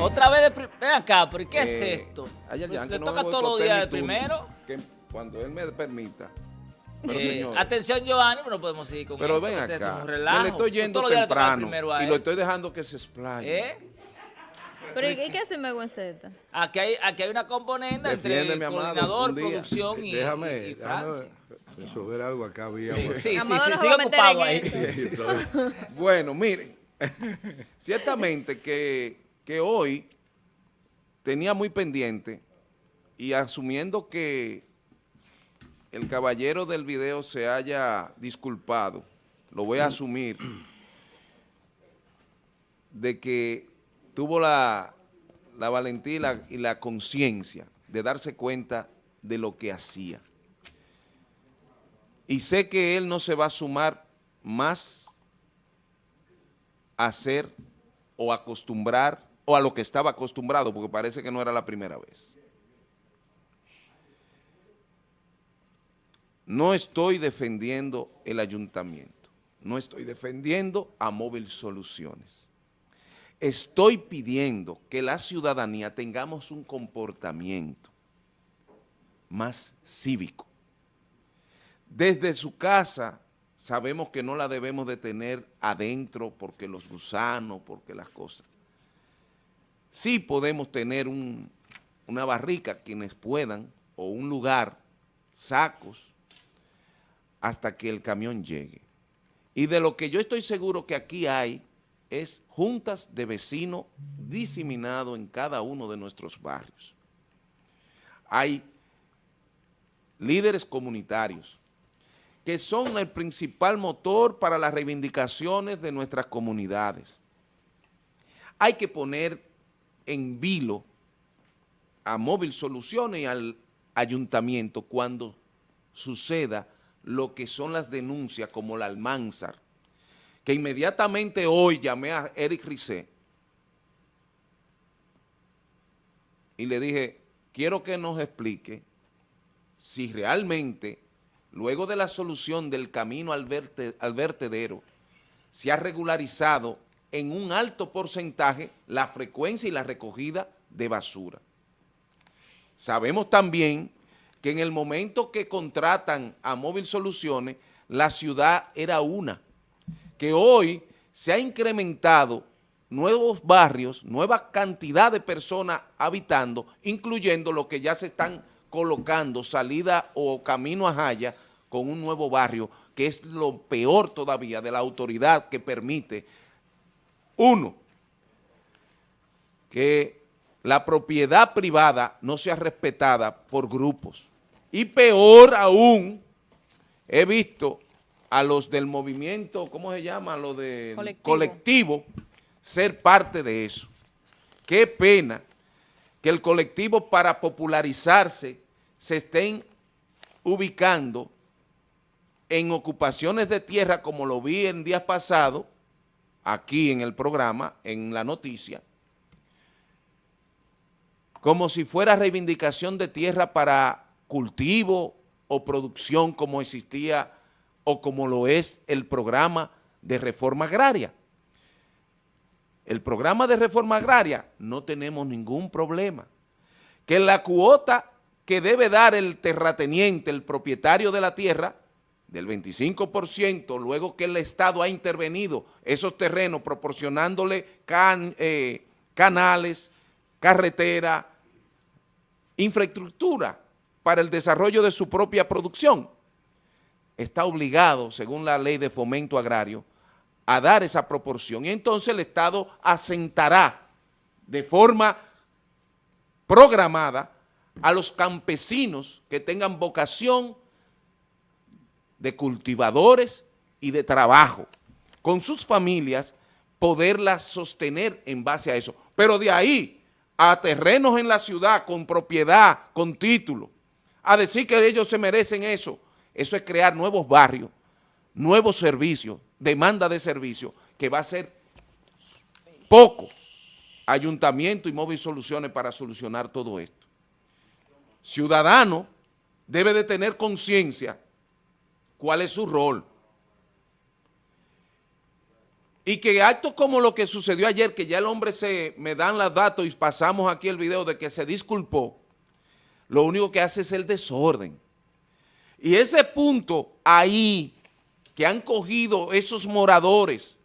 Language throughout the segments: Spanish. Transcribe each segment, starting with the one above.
Otra vez de primero. Ven acá, pero ¿qué es Eh, esto? hay alguien ¿Le que no toca me todos los días de primero? que cuando él me permita. Pero, Eh, señor, atención, Giovanni, pero no podemos seguir con pero ven es acá. un Me relajo. le estoy yendo Todos los días le toca temprano y lo estoy dejando que se explaye. ¿Eh? Pero ¿y qué hace Megüenceta? Aquí hay, aquí hay una componente entre Defiéndeme, amado, coordinador, producción y, déjame, y- y déjame Francia. resolver algo acá. Había, Sí, sí, sí, sí, no se sigue va a meter ocupado en ahí. eso. Bueno, miren, ciertamente que, que hoy tenía muy pendiente y asumiendo que el caballero del video se haya disculpado, lo voy a asumir, de que tuvo la, la valentía y la, y la conciencia de darse cuenta de lo que hacía. Y sé que él no se va a sumar más a hacer o acostumbrar o a lo que estaba acostumbrado, porque parece que no era la primera vez. No estoy defendiendo el ayuntamiento, no estoy defendiendo a Móvil Soluciones. Estoy pidiendo que la ciudadanía tengamos un comportamiento más cívico. Desde su casa sabemos que no la debemos de tener adentro porque los gusanos, porque las cosas. Sí podemos tener un- una barrica, quienes puedan, o un lugar, sacos, hasta que el camión llegue. Y de lo que yo estoy seguro que aquí hay es juntas de vecinos diseminado en cada uno de nuestros barrios. Hay líderes comunitarios que son el principal motor para las reivindicaciones de nuestras comunidades. Hay que poner en vilo a Móvil Soluciones y al ayuntamiento cuando suceda lo que son las denuncias como la Almanzar, que inmediatamente hoy llamé a Eric Rizé y le dije, quiero que nos explique si realmente, luego de la solución del camino al, al vertedero, se ha regularizado en un alto porcentaje la frecuencia y la recogida de basura. Sabemos también que en el momento que contratan a Móvil Soluciones, la ciudad era una, que hoy se ha incrementado nuevos barrios, nueva cantidad de personas habitando, incluyendo los que ya se están colocando salida o camino a Jaya con un nuevo barrio, que es lo peor todavía de la autoridad que permite, uno, que la propiedad privada no sea respetada por grupos. Y peor aún, he visto a los del movimiento, ¿cómo se llama? Lo del Colectivo. colectivo, ser parte de eso. Qué pena que el colectivo para popularizarse se estén ubicando en ocupaciones de tierra como lo vi en días pasados, aquí en el programa, en la noticia, como si fuera reivindicación de tierra para cultivo o producción como existía o como lo es el programa de reforma agraria. El programa de reforma agraria no tenemos ningún problema. Que la cuota que debe dar el terrateniente, el propietario de la tierra, del 25%, luego que el Estado ha intervenido esos terrenos proporcionándole eh, canales, carretera, infraestructura para el desarrollo de su propia producción, está obligado, según la ley de fomento agrario, a dar esa proporción. Y entonces el Estado asentará de forma programada a los campesinos que tengan vocación de cultivadores y de trabajo, con sus familias, poderlas sostener en base a eso. Pero de ahí a terrenos en la ciudad con propiedad, con título, a decir que ellos se merecen eso, eso es crear nuevos barrios, nuevos servicios, demanda de servicios, que va a ser poco ayuntamiento y móvil soluciones para solucionar todo esto. Ciudadano debe de tener conciencia cuál es su rol. Y que actos como lo que sucedió ayer, que ya el hombre se me dan los datos y pasamos aquí el video de que se disculpó, lo único que hace es el desorden. Y ese punto ahí que han cogido esos moradores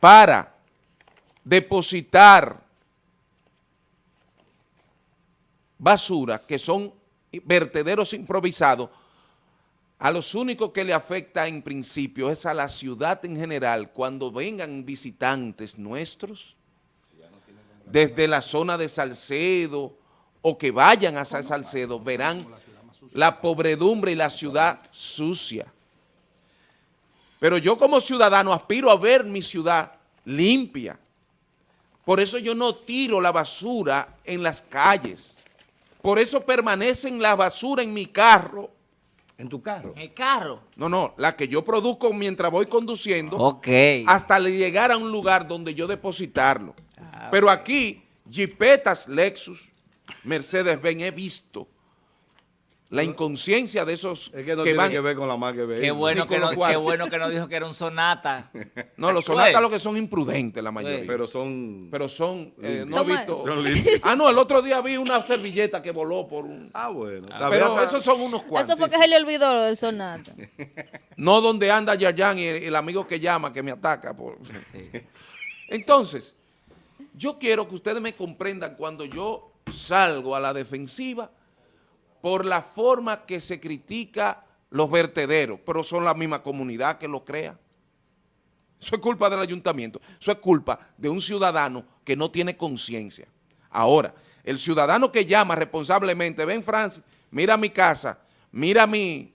para depositar basura, que son vertederos improvisados, a los únicos que le afecta en principio es a la ciudad en general, cuando vengan visitantes nuestros, desde la zona de Salcedo, o que vayan hacia Salcedo, verán la pobredumbre y la ciudad sucia. Pero yo como ciudadano aspiro a ver mi ciudad limpia. Por eso yo no tiro la basura en las calles. Por eso permanecen la basura en mi carro. ¿En tu carro? En el carro. No, no, la que yo produzco mientras voy conduciendo. Ok. Hasta llegar a un lugar donde yo depositarlo. Ah, Pero aquí, Jeepetas, Lexus, Mercedes-Benz, he visto la inconsciencia de esos Es que no que tiene van... que ver con la marca de Qué vehículo. bueno, que no, qué bueno que no dijo que era un sonata. No, los Tú sonatas lo que son imprudentes la mayoría. Sí. Pero, Pero son... son, eh, no Son he visto... Son. Ah, no, el otro día vi una servilleta que voló por un... Ah, bueno. Pero esos son unos cuantos. Eso fue que se le olvidó el sonata. No donde anda Yayan y el, el amigo que llama, que me ataca. Por... Entonces, yo quiero que ustedes me comprendan cuando yo salgo a la defensiva por la forma que se critica los vertederos, pero son la misma comunidad que lo crea. Eso es culpa del ayuntamiento, eso es culpa de un ciudadano que no tiene conciencia. Ahora, el ciudadano que llama responsablemente, ven Francis, mira mi casa, mira mi,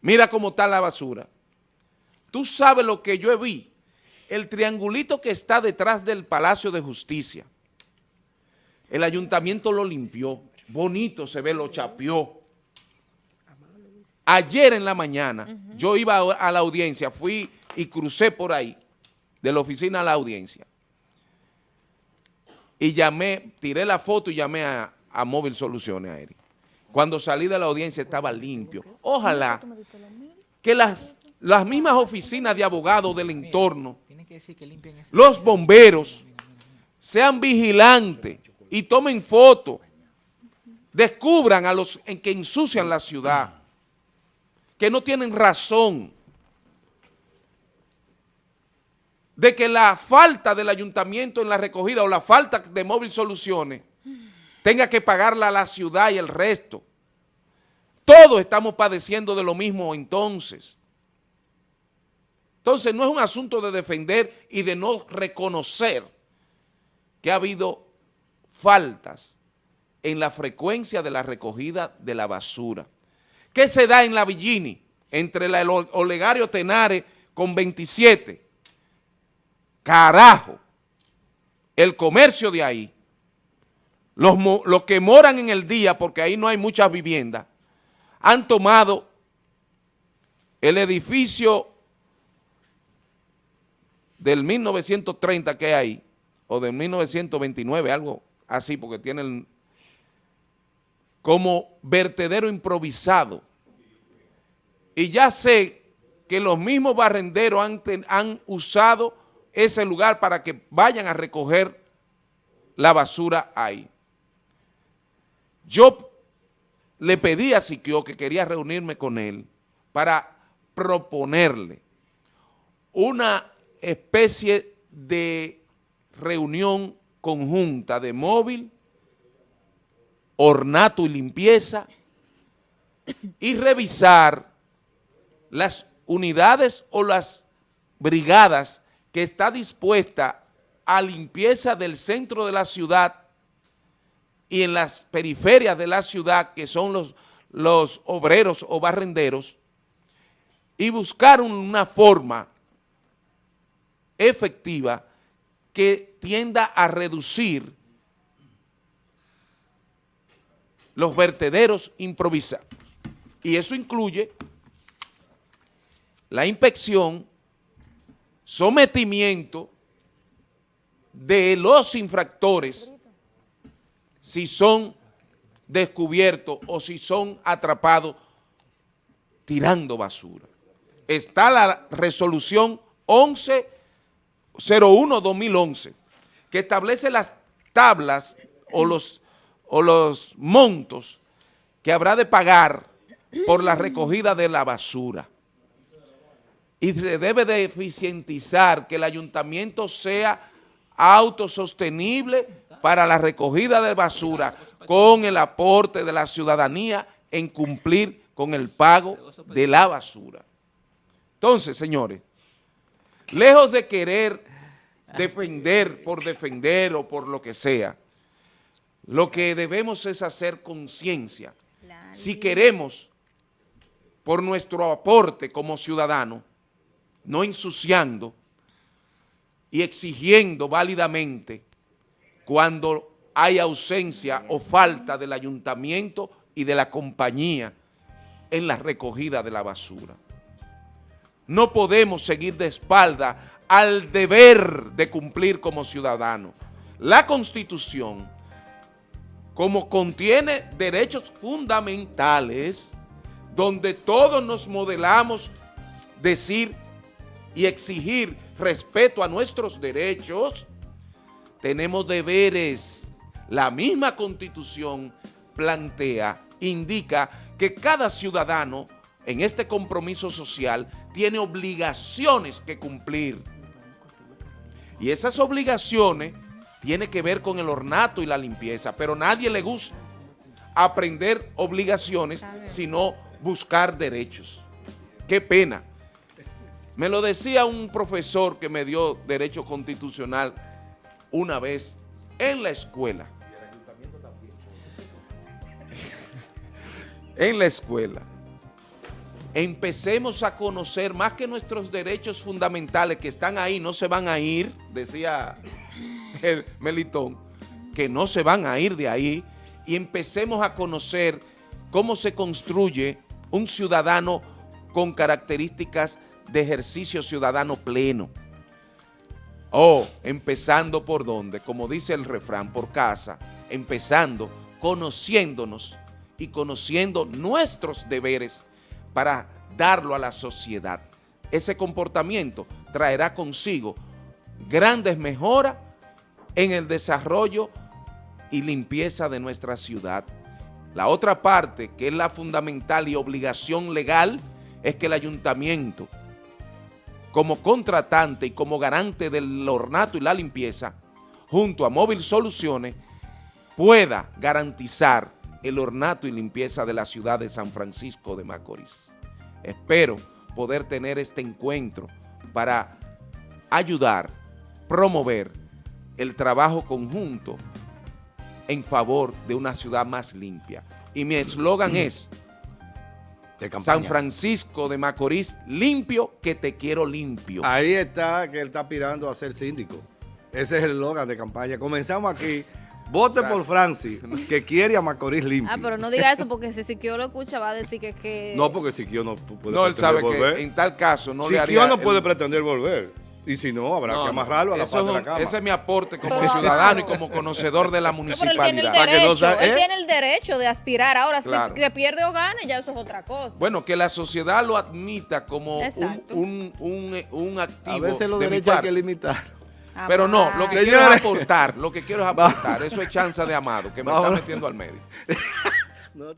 mira cómo está la basura. Tú sabes lo que yo vi, el triangulito que está detrás del Palacio de Justicia, el ayuntamiento lo limpió, bonito se ve, lo chapeó. Ayer en la mañana, yo iba a la audiencia, fui y crucé por ahí, de la oficina a la audiencia. Y llamé, tiré la foto y llamé a, a Móvil Soluciones a Eric. Cuando salí de la audiencia estaba limpio. Ojalá que las, las mismas oficinas de abogados del entorno los bomberos sean vigilantes y tomen fotos, descubran a los en que ensucian la ciudad, que no tienen razón de que la falta del ayuntamiento en la recogida o la falta de móvil soluciones tenga que pagarla a la ciudad y el resto. Todos estamos padeciendo de lo mismo entonces. Entonces no es un asunto de defender y de no reconocer que ha habido faltas en la frecuencia de la recogida de la basura. ¿Qué se da en la Villini? Entre el Olegario Tenares con 27. Carajo. El comercio de ahí. Los, los que moran en el día, porque ahí no hay muchas viviendas, han tomado el edificio del 1930 que hay ahí, o del 1929, algo así, porque tienen como vertedero improvisado. Y ya sé que los mismos barrenderos han, han usado ese lugar para que vayan a recoger la basura ahí. Yo le pedí a Siquio que quería reunirme con él para proponerle una especie de reunión conjunta de móvil, ornato y limpieza y revisar las unidades o las brigadas que está dispuesta a limpieza del centro de la ciudad y en las periferias de la ciudad, que son los, los obreros o barrenderos, y buscar una forma efectiva que tienda a reducir los vertederos improvisados. Y eso incluye la inspección, sometimiento de los infractores si son descubiertos o si son atrapados tirando basura. está la resolución 1101-2011, que establece las tablas o los, o los montos que habrá de pagar por la recogida de la basura. Y se debe de eficientizar que el ayuntamiento sea autosostenible para la recogida de basura con el aporte de la ciudadanía en cumplir con el pago de la basura. Entonces, señores, lejos de querer defender por defender o por lo que sea, lo que debemos es hacer conciencia. Si queremos, por nuestro aporte como ciudadano, no ensuciando y exigiendo válidamente cuando hay ausencia o falta del ayuntamiento y de la compañía en la recogida de la basura. No podemos seguir de espalda al deber de cumplir como ciudadanos. La Constitución, como contiene derechos fundamentales, donde todos nos modelamos decir y exigir respeto a nuestros derechos, tenemos deberes. La misma Constitución plantea, indica que cada ciudadano en este compromiso social tiene obligaciones que cumplir. Y esas obligaciones tienen que ver con el ornato y la limpieza, pero nadie le gusta aprender obligaciones, sino buscar derechos. Qué pena. Me lo decía un profesor que me dio derecho constitucional una vez en la escuela. en la escuela. Empecemos a conocer más que nuestros derechos fundamentales que están ahí, no se van a ir, decía el Melitón, que no se van a ir de ahí y empecemos a conocer cómo se construye un ciudadano con características de ejercicio ciudadano pleno. O empezando por donde, como dice el refrán, por casa, empezando conociéndonos y conociendo nuestros deberes para darlo a la sociedad. Ese comportamiento traerá consigo grandes mejoras en el desarrollo y limpieza de nuestra ciudad. La otra parte, que es la fundamental y obligación legal, es que el ayuntamiento, como contratante y como garante del ornato y la limpieza, junto a Móvil Soluciones, pueda garantizar el ornato y limpieza de la ciudad de San Francisco de Macorís. Espero poder tener este encuentro para ayudar, promover el trabajo conjunto en favor de una ciudad más limpia. Y mi eslogan es San Francisco de Macorís, limpio que te quiero limpio. Ahí está que él está aspirando a ser síndico. Ese es el eslogan de campaña. Comenzamos aquí. Vote por Francis, que quiere a Macorís limpio. Ah, pero no diga eso porque si Siquio lo escucha va a decir que... que... No, porque Siquio no puede No, él sabe volver. que en tal caso no le Siquio haría... no puede el- pretender volver. Y si no, habrá No, que amarrarlo a la parte de la cama. Ese es mi aporte como Pero- ciudadano y como conocedor de la No, pero él tiene el municipalidad. Para que no derecho, sa- él tiene el derecho de aspirar. Ahora, Claro. si que pierde o gane, ya eso es otra cosa. Bueno, que la sociedad lo admita como un, un, un, un activo a veces los de derechos hay que limitar. Pero no, lo que quiero es aportar, lo que quiero es aportar. Eso es chanza de amado, que me está metiendo al medio. No,